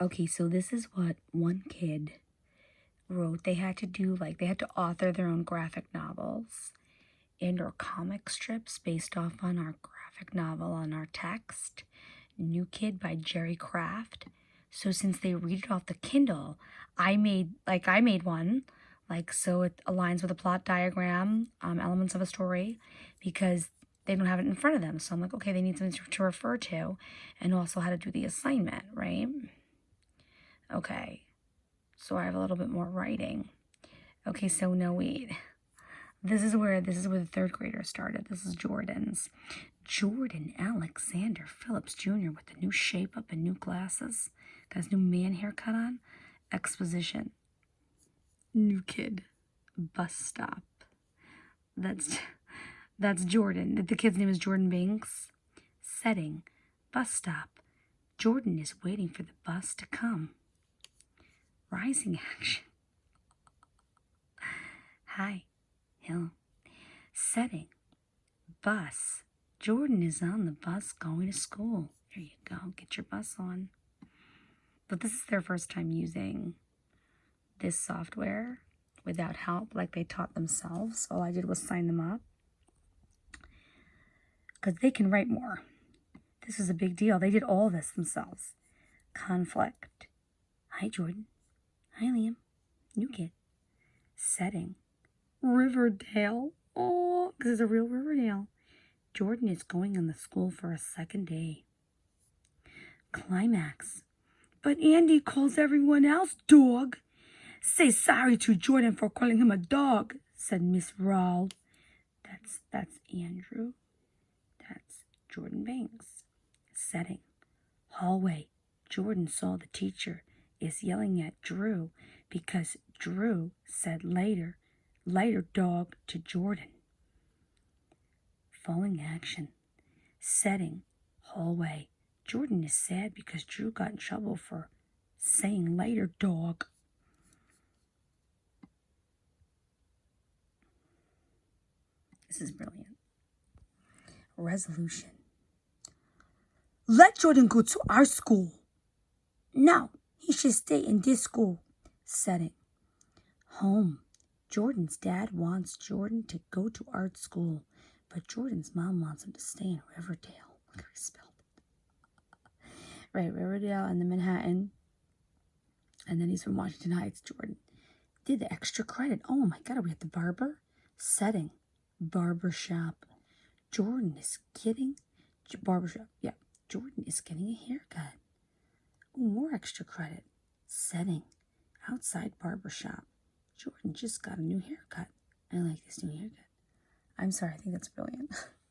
Okay, so this is what one kid wrote. They had to do, like, they had to author their own graphic novels and or comic strips based off on our graphic novel on our text. New Kid by Jerry Craft. So since they read it off the Kindle, I made, like, I made one. Like, so it aligns with a plot diagram, um, elements of a story, because they don't have it in front of them. So I'm like, okay, they need something to, to refer to and also how to do the assignment, right? Okay, so I have a little bit more writing. Okay, so no, wait. This is where this is where the third grader started. This is Jordan's. Jordan Alexander Phillips Jr. with the new shape up and new glasses. Got his new man haircut on. Exposition. New kid. Bus stop. That's that's Jordan. The kid's name is Jordan Banks. Setting. Bus stop. Jordan is waiting for the bus to come. Rising action. Hi. Hill. Setting. Bus. Jordan is on the bus going to school. There you go. Get your bus on. But this is their first time using this software without help, like they taught themselves. All I did was sign them up. Because they can write more. This is a big deal. They did all this themselves. Conflict. Hi, Jordan. Hi, Liam. New kid. Setting. Riverdale. Oh, because it's a real Riverdale. Jordan is going on the school for a second day. Climax. But Andy calls everyone else dog. Say sorry to Jordan for calling him a dog, said Miss Rawle. That's that's Andrew. That's Jordan Banks. Setting. Hallway. Jordan saw the teacher is yelling at Drew because Drew said later, later dog to Jordan. Falling action. Setting. Hallway. Jordan is sad because Drew got in trouble for saying later dog. This is brilliant. Resolution. Let Jordan go to our school. No, he should stay in this school. Setting. Home. Jordan's dad wants Jordan to go to art school, but Jordan's mom wants him to stay in Riverdale. Look how he spelled it. right, Riverdale and the Manhattan. And then he's from Washington Heights, Jordan. Did the extra credit. Oh my god, are we at the barber? Setting. Barber shop. Jordan is getting barbershop. Yeah, Jordan is getting a haircut. Extra credit. Setting. Outside barber shop. Jordan just got a new haircut. I like this new haircut. I'm sorry, I think that's brilliant.